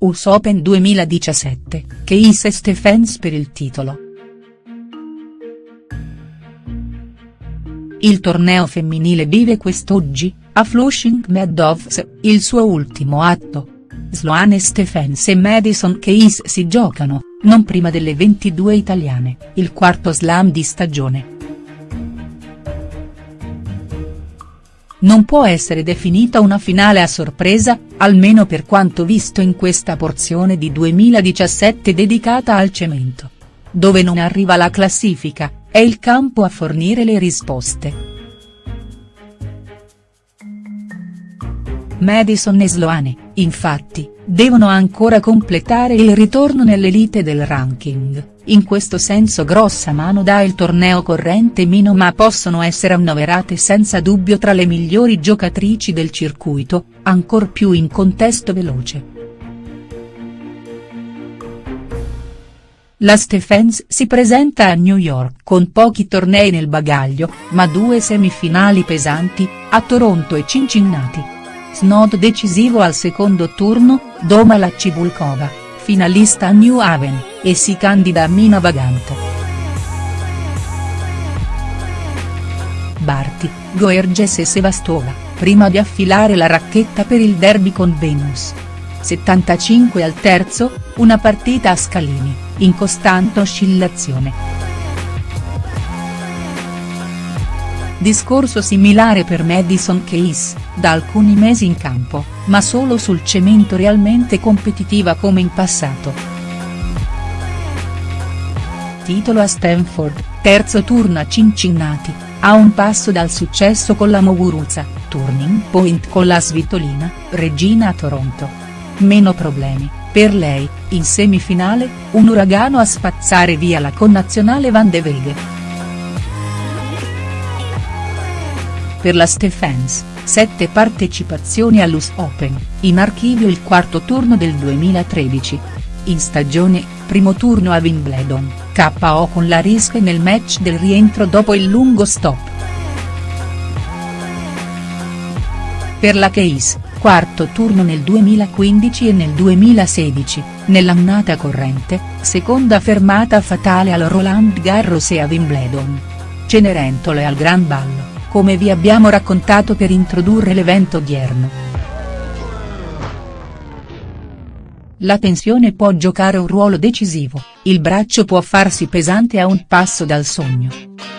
US Open 2017, Keys e Stephens per il titolo. Il torneo femminile vive quest'oggi, a Flushing Meadows, il suo ultimo atto. Sloane Stephens e Madison Keys si giocano, non prima delle 22 italiane, il quarto slam di stagione. Non può essere definita una finale a sorpresa, almeno per quanto visto in questa porzione di 2017 dedicata al cemento. Dove non arriva la classifica, è il campo a fornire le risposte. Madison e Sloane, infatti, devono ancora completare il ritorno nell'elite del ranking, in questo senso grossa mano dà il torneo corrente mino ma possono essere annoverate senza dubbio tra le migliori giocatrici del circuito, ancor più in contesto veloce. La Stephens si presenta a New York con pochi tornei nel bagaglio, ma due semifinali pesanti, a Toronto e Cincinnati. Snod decisivo al secondo turno, doma la Cibulkova, finalista a New Haven, e si candida a Mina Vagante. Barty, Goerges e Sevastova, prima di affilare la racchetta per il derby con Venus. 75 al terzo, una partita a scalini, in costante oscillazione. Discorso similare per Madison Keys, da alcuni mesi in campo, ma solo sul cemento realmente competitiva come in passato. Titolo a Stanford, terzo turno a Cincinnati, a un passo dal successo con la Muguruza, turning point con la Svitolina, regina a Toronto. Meno problemi, per lei, in semifinale, un uragano a spazzare via la connazionale Van de Veghe. Per la Stephens, sette partecipazioni all'US Open, in archivio il quarto turno del 2013. In stagione, primo turno a Wimbledon, KO con la Riske nel match del rientro dopo il lungo stop. Per la Case, quarto turno nel 2015 e nel 2016, nell'annata corrente, seconda fermata fatale al Roland Garros e a Wimbledon. Cenerentole al Gran Ballo come vi abbiamo raccontato per introdurre l'evento odierno. La tensione può giocare un ruolo decisivo, il braccio può farsi pesante a un passo dal sogno.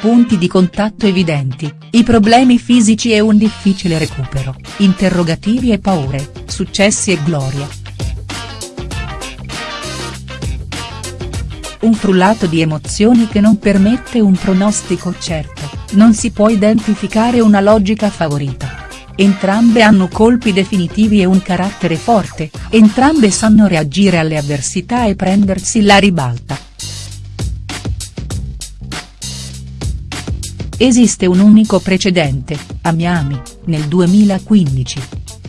Punti di contatto evidenti, i problemi fisici e un difficile recupero, interrogativi e paure, successi e gloria. Un frullato di emozioni che non permette un pronostico certo non si può identificare una logica favorita. Entrambe hanno colpi definitivi e un carattere forte, entrambe sanno reagire alle avversità e prendersi la ribalta. Esiste un unico precedente, a Miami, nel 2015.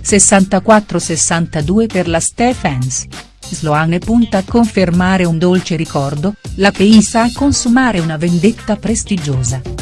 64-62 per la Stephens. Sloane punta a confermare un dolce ricordo, la PI sa consumare una vendetta prestigiosa.